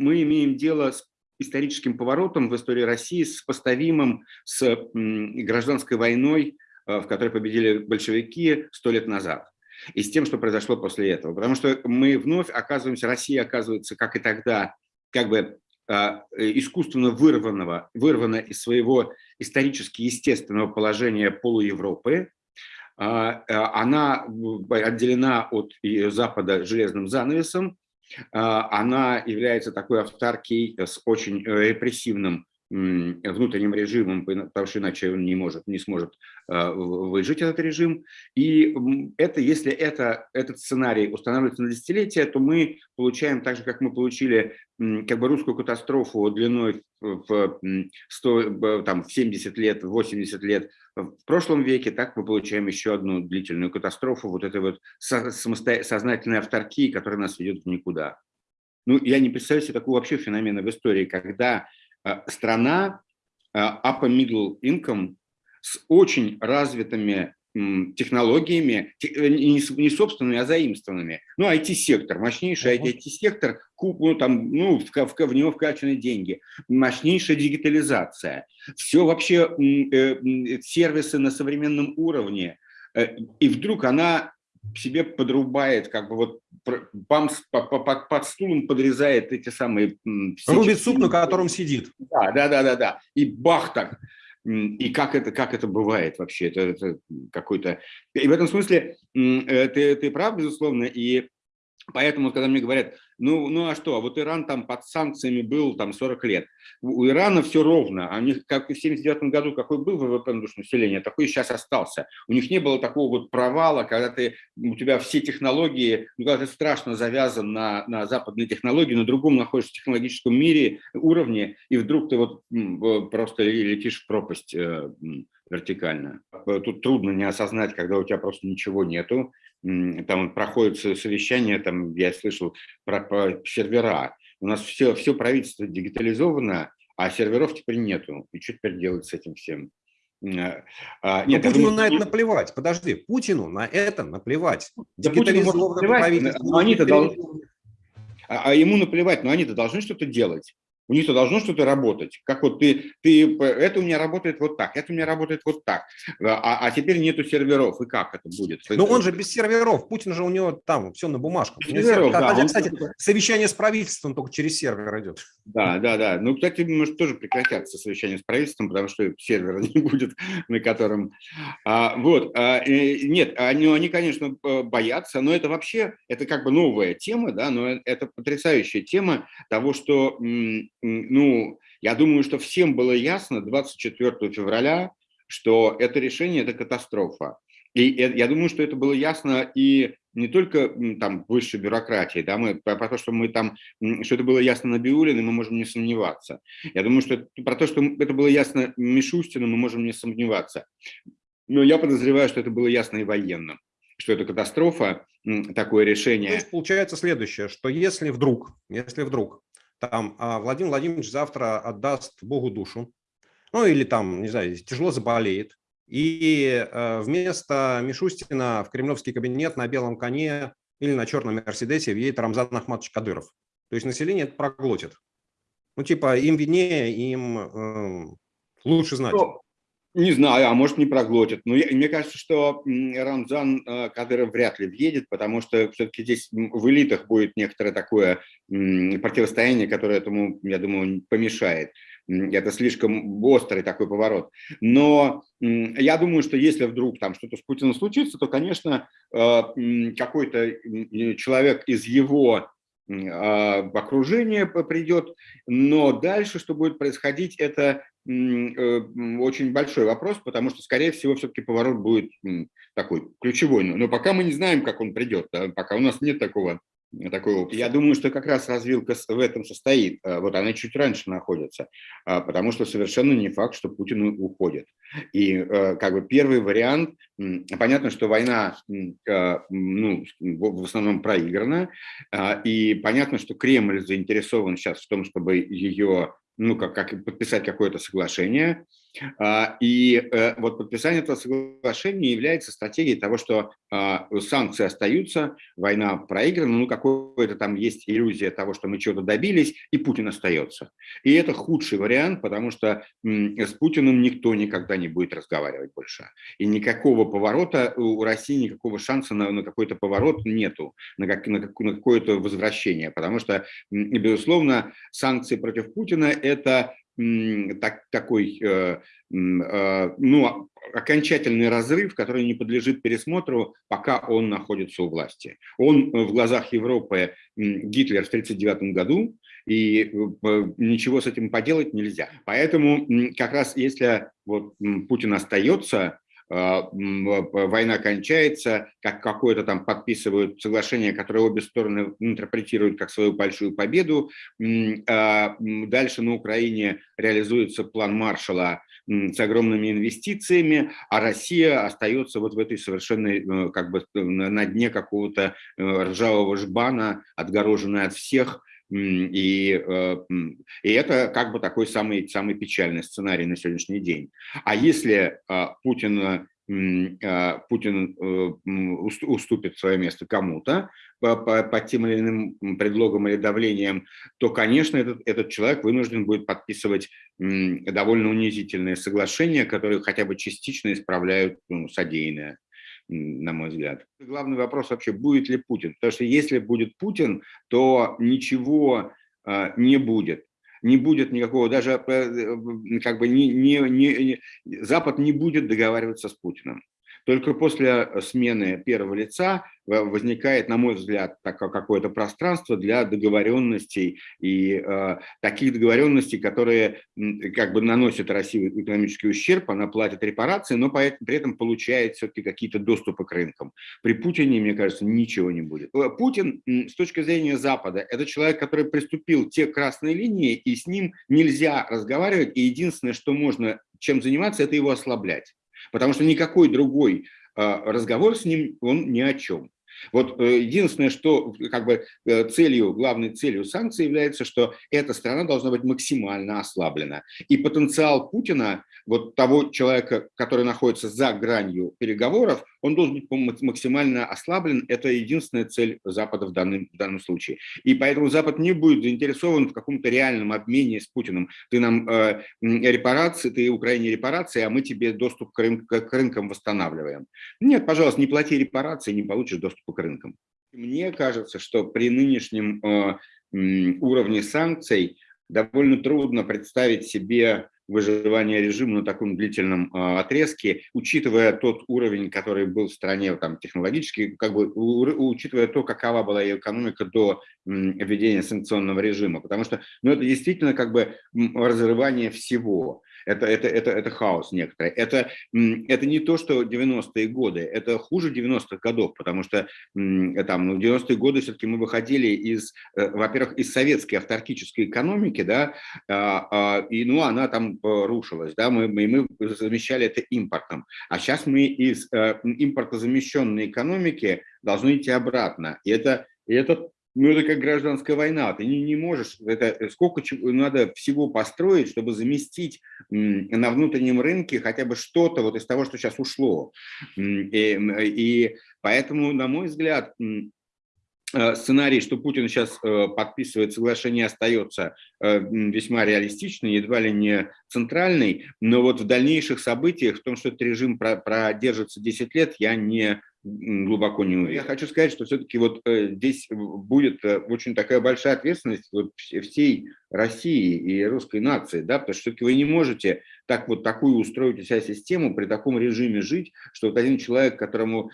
мы имеем дело с историческим поворотом в истории России, сопоставимым с гражданской войной, в которой победили большевики сто лет назад и с тем, что произошло после этого. Потому что мы вновь оказываемся, Россия оказывается, как и тогда, как бы а, искусственно вырванного, вырвана из своего исторически естественного положения полуевропы. А, а, она отделена от Запада железным занавесом, она является такой авторкией с очень э, репрессивным внутренним режимом, потому что иначе он не, может, не сможет а, выжить этот режим. И это, если это, этот сценарий устанавливается на десятилетия, то мы получаем так же, как мы получили как бы русскую катастрофу длиной в, 100, там, в 70 лет, 80 лет в прошлом веке, так мы получаем еще одну длительную катастрофу вот этой вот сознательной авторкии, которая нас ведет в никуда. Ну, я не представляю себе такого вообще феномена в истории, когда страна э, upper middle income с очень развитыми технологиями, э, не собственными, а заимствованными. Ну, IT-сектор, мощнейший IT-сектор, ну, там, ну, в, в, в него вкачаны деньги, мощнейшая дигитализация, все вообще э, сервисы на современном уровне, и вдруг она себе подрубает, как бы вот бам, по, по, под стулом подрезает эти самые... Рубит суп, на котором сидит. Да, да, да, да, да. И бах так. И как это, как это бывает вообще? Это, это какой-то... И в этом смысле э, ты, ты прав, безусловно, и Поэтому, когда мне говорят, ну, ну а что, а вот Иран там под санкциями был там 40 лет. У Ирана все ровно. А у них, как и в 79 году, какой был ВВП на душу населения, такой сейчас остался. У них не было такого вот провала, когда ты, у тебя все технологии, ну, когда ты страшно завязан на, на западные технологии, на другом находишься в технологическом мире, уровне, и вдруг ты вот просто летишь в пропасть э, вертикально. Тут трудно не осознать, когда у тебя просто ничего нету, там проходит совещание, там я слышал про, про сервера. У нас все, все правительство дигитализовано, а серверов теперь нету. И что теперь делать с этим всем? А, а нет, Путину думаю, на это наплевать. Подожди, Путину на это наплевать. Да Путину наплевать, но они-то должны... А, а ему наплевать, но они-то должны что-то делать у них-то должно что-то работать. Как вот ты, ты, это у меня работает вот так, это у меня работает вот так, а, а теперь нету серверов, и как это будет? Но он же без серверов, Путин же у него там все на бумажках. Серверов, да, Хотя, он... кстати, совещание с правительством только через сервер идет. Да, да, да. Ну, кстати, может тоже прекратятся совещания с правительством, потому что сервера не будет, на котором... А, вот, а, нет, они, они, конечно, боятся, но это вообще, это как бы новая тема, да, но это потрясающая тема того, что ну, я думаю, что всем было ясно 24 февраля, что это решение – это катастрофа. И я думаю, что это было ясно и не только там высшей бюрократии, да, мы, про, то, что мы там, что это было ясно Набиулиным, мы можем не сомневаться. Я думаю, что про то, что это было ясно Мишустину, мы можем не сомневаться. Но я подозреваю, что это было ясно и военным, что это катастрофа, такое решение. То есть получается следующее, что если вдруг, если вдруг там а Владимир Владимирович завтра отдаст Богу душу, ну или там, не знаю, тяжело заболеет, и э, вместо Мишустина в кремлевский кабинет на белом коне или на черном Мерседесе въедет Рамзан Ахматович Кадыров. То есть население это проглотит. Ну, типа, им виднее, им э, лучше знать. Ну, не знаю, а может не проглотят. Но я, мне кажется, что Рамзан э, Кадыров вряд ли въедет, потому что все-таки здесь в элитах будет некоторое такое противостояние, которое этому, я думаю, помешает. Это слишком острый такой поворот. Но я думаю, что если вдруг там что-то с Путиным случится, то, конечно, э, какой-то человек из его а, окружение придет, но дальше, что будет происходить, это Э, очень большой вопрос, потому что, скорее всего, все-таки поворот будет такой ключевой. Но пока мы не знаем, как он придет, да, пока у нас нет такого такой опции. Я думаю, что как раз развилка в этом состоит. Э, вот она чуть раньше находится, а, потому что совершенно не факт, что Путин уходит. И э, как бы первый вариант, понятно, что война ну, в основном проиграна, а, и понятно, что Кремль заинтересован сейчас в том, чтобы ее ну, как, как подписать какое-то соглашение, А, и э, вот подписание этого соглашения является стратегией того, что а, санкции остаются, война проиграна, ну какой-то там есть иллюзия того, что мы чего-то добились, и Путин остается. И это худший вариант, потому что с Путиным никто никогда не будет разговаривать больше. И никакого поворота у России, никакого шанса на, на какой-то поворот нету, на, как, на, на какое-то возвращение, потому что, безусловно, санкции против Путина – это так, такой э, э, ну, окончательный разрыв, который не подлежит пересмотру, пока он находится у власти. Он в глазах Европы Гитлер в 1939 году, и э, ничего с этим поделать нельзя. Поэтому как раз если вот Путин остается, война кончается, как какое-то там подписывают соглашение, которое обе стороны интерпретируют как свою большую победу. А, дальше на Украине реализуется план Маршала с огромными инвестициями, а Россия остается вот в этой совершенной, э, как бы на дне какого-то э, ржавого жбана, отгороженная от всех, и, э, и это как бы такой самый, самый печальный сценарий на сегодняшний день. А если Путин а, Путин э, уступит свое место кому-то по, по тем или иным предлогам или давлением, то, конечно, этот, этот человек вынужден будет подписывать довольно унизительные соглашения, которые хотя бы частично исправляют ну, содеянное на мой взгляд. Главный вопрос вообще, будет ли Путин. Потому что если будет Путин, то ничего э, не будет. Не будет никакого, даже э, как бы не, не, не, Запад не будет договариваться с Путиным. Только после смены первого лица возникает, на мой взгляд, какое-то пространство для договоренностей и э, таких договоренностей, которые как бы наносят России экономический ущерб, она платит репарации, но при этом получает все-таки какие-то доступы к рынкам. При Путине, мне кажется, ничего не будет. Э, Путин, с точки зрения Запада, это человек, который приступил те красные линии, и с ним нельзя разговаривать, и единственное, что можно чем заниматься, это его ослаблять. Потому что никакой другой а, разговор с ним, он ни о чем. Вот э, единственное, что как бы э, целью, главной целью санкций является, что эта страна должна быть максимально ослаблена. И потенциал Путина, вот того человека, который находится за гранью переговоров, он должен быть максимально ослаблен. Это единственная цель Запада в данном, в данном случае. И поэтому Запад не будет заинтересован в каком-то реальном обмене с Путиным. Ты нам э, репарации, ты Украине репарации, а мы тебе доступ к, рынк, к рынкам восстанавливаем. Нет, пожалуйста, не плати репарации, не получишь доступ к рынкам. Мне кажется, что при нынешнем э, уровне санкций довольно трудно представить себе выживание режима на таком длительном э, отрезке, учитывая тот уровень, который был в стране там, технологически, как бы учитывая то, какова была ее экономика до введения санкционного режима. Потому что ну, это действительно как бы разрывание всего. Это, это, это, это хаос некоторый. Это, это не то, что 90-е годы, это хуже 90-х годов, потому что там, ну, 90-е годы все-таки мы выходили из, э, во-первых, из советской авторкической экономики, да, а, а, и ну, она там э, рушилась, да, мы, мы, мы замещали это импортом. А сейчас мы из э, импортозамещенной экономики должны идти обратно. И это, и это ну, это как гражданская война. Ты не, не можешь, это э, сколько надо всего построить, чтобы заместить на внутреннем рынке хотя бы что-то вот из того, что сейчас ушло. И, и поэтому, на мой взгляд, э, сценарий, что Путин сейчас э, подписывает соглашение, остается весьма реалистичный, едва ли не центральный, но вот в дальнейших событиях, в том, что этот режим продержится 10 лет, я не глубоко не уверен. Я хочу сказать, что все-таки вот э, здесь будет э, очень такая большая ответственность вот всей России и русской нации, да, потому что все-таки вы не можете так вот такую устроить у себя систему, при таком режиме жить, что вот один человек, которому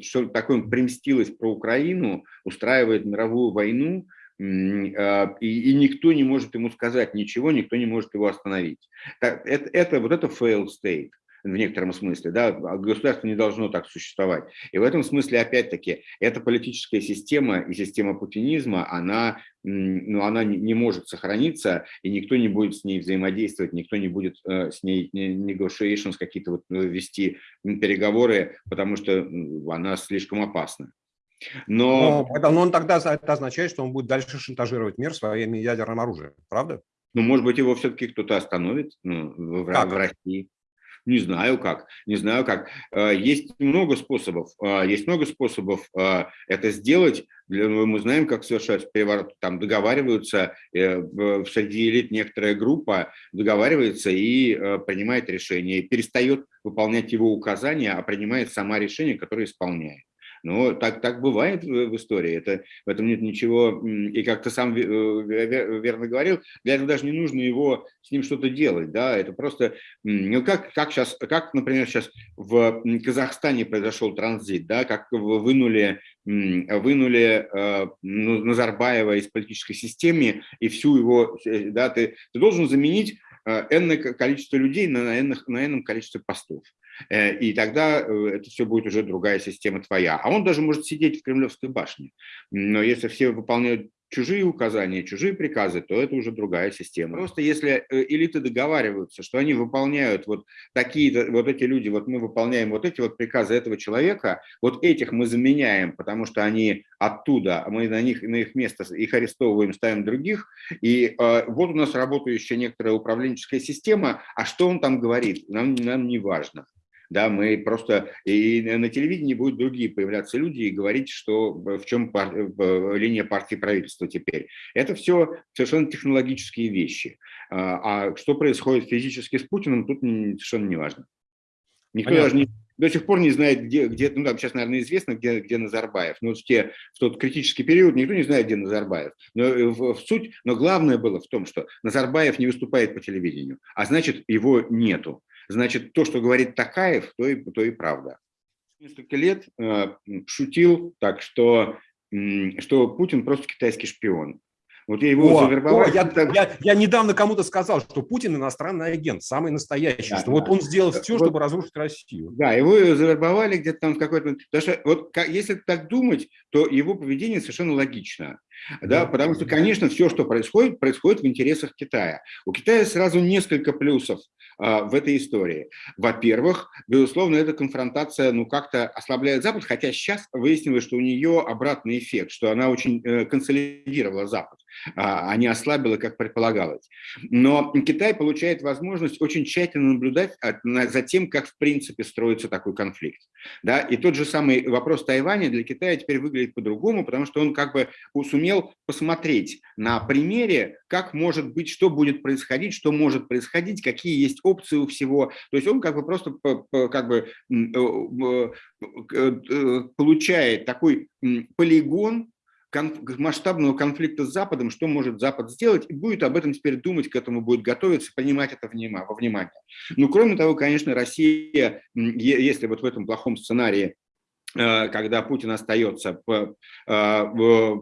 что такое примстилось про Украину, устраивает мировую войну, а, и, и никто не может ему сказать ничего, никто не может его остановить. Это, это вот это failed state в некотором смысле, да, а государство не должно так существовать. И в этом смысле, опять-таки, эта политическая система и система путинизма, она, ну, она не может сохраниться, и никто не будет с ней взаимодействовать, никто не будет э, с ней negotiations какие-то вот э, вести переговоры, потому что она слишком опасна. Но... Но, это, но он тогда это означает, что он будет дальше шантажировать мир своим ядерным оружием, правда? Ну, может быть, его все-таки кто-то остановит ну, в, в России. Не знаю как, не знаю как. Э, есть много способов, э, есть много способов э, это сделать. Ну, мы знаем, как совершать переворот. Там договариваются, среди элит некоторая группа договаривается и принимает решение, перестает выполнять его указания, а принимает сама решение, которое исполняет. Но так, так бывает в, истории, это, в этом нет ничего, и как ты сам э, верно говорил, для этого даже не нужно его, с ним что-то делать, да, это просто, ну как, как сейчас, как, например, сейчас в Казахстане произошел транзит, да, как вынули, вынули э, Назарбаева из политической системы и всю его, э, да, ты, ты должен заменить энное количество людей на энном, на энном количестве постов. Э, и тогда э, это все будет уже другая система твоя. А он даже может сидеть в Кремлевской башне. Но если все выполняют чужие указания, чужие приказы, то это уже другая система. Просто если э, элиты договариваются, что они выполняют вот такие, вот эти люди, вот мы выполняем вот эти вот приказы этого человека, вот этих мы заменяем, потому что они оттуда, а мы на них, на их место их арестовываем, ставим других, и э, вот у нас работающая некоторая управленческая система, а что он там говорит, нам, нам не важно. Да, мы просто и на телевидении будут другие появляться люди и говорить, что в чем пар, линия партии правительства теперь. Это все совершенно технологические вещи. А, а что происходит физически с Путиным, тут совершенно не важно. Никто Понятно. даже не, до сих пор не знает, где, где ну там сейчас, наверное, известно, где, где Назарбаев. Но в, те, в тот критический период никто не знает, где Назарбаев. Но э, в, в суть, но главное было в том, что Назарбаев не выступает по телевидению, а значит, его нету значит, то, что говорит Такаев, то и, то и правда. Несколько лет э, шутил так, что, что Путин просто китайский шпион. Вот я его о, завербовал. О, я, я, я недавно кому-то сказал, что Путин иностранный агент, самый настоящий, да, что да. вот он сделал все, вот, чтобы разрушить Россию. Да, его завербовали где-то там в какой-то... Потому что вот как, если так думать, то его поведение совершенно логично. Да, потому что, конечно, все, что происходит, происходит в интересах Китая. У Китая сразу несколько плюсов а, в этой истории. Во-первых, безусловно, эта конфронтация ну как-то ослабляет Запад, хотя сейчас выяснилось, что у нее обратный эффект, что она очень э, консолидировала Запад, а, а не ослабила, как предполагалось. Но Китай получает возможность очень тщательно наблюдать за тем, как в принципе строится такой конфликт. Да? И тот же самый вопрос Тайваня для Китая теперь выглядит по-другому, потому что он как бы сумел посмотреть на примере, как может быть, что будет происходить, что может происходить, какие есть опции у всего. То есть он как бы просто как бы э, э, получает такой полигон масштабного конфликта с Западом, что может Запад сделать, и будет об этом теперь думать, к этому будет готовиться, принимать это во внимание. Ну, кроме того, конечно, Россия, если вот в этом плохом сценарии когда Путин остается, э,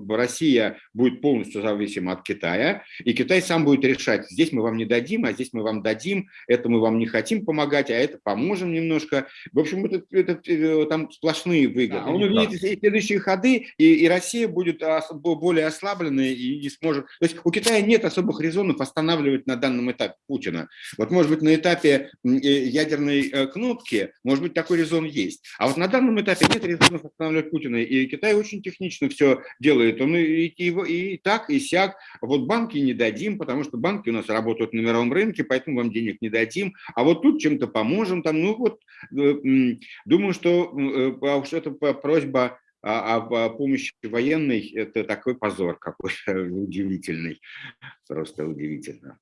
Россия будет полностью зависима от Китая, и Китай сам будет решать, здесь мы вам не дадим, а здесь мы вам дадим, это мы вам не хотим помогать, а это поможем немножко. В общем, это, это, э, там сплошные выгоды. Да, он увидит следующие ходы, и, и Россия будет более ослабленной и не сможет... То есть у Китая нет особых резонов останавливать на данном этапе Путина. Вот, может быть, на этапе ядерной кнопки, может быть, такой резон есть. А вот на данном этапе нет нет резонов останавливать Путина. И Китай очень технично все делает. Он и, и, и так, и сяк. Вот банки не дадим, потому что банки у нас работают на мировом рынке, поэтому вам денег не дадим. А вот тут чем-то поможем. Там, ну вот, э, думаю, что э, а это просьба о, о помощи военной, это такой позор какой-то удивительный, просто удивительно.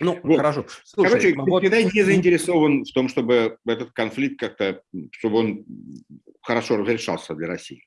Ну, вот. хорошо. Слушай, Короче, вот... Китай не заинтересован в том, чтобы этот конфликт как-то, чтобы он хорошо разрешался для России.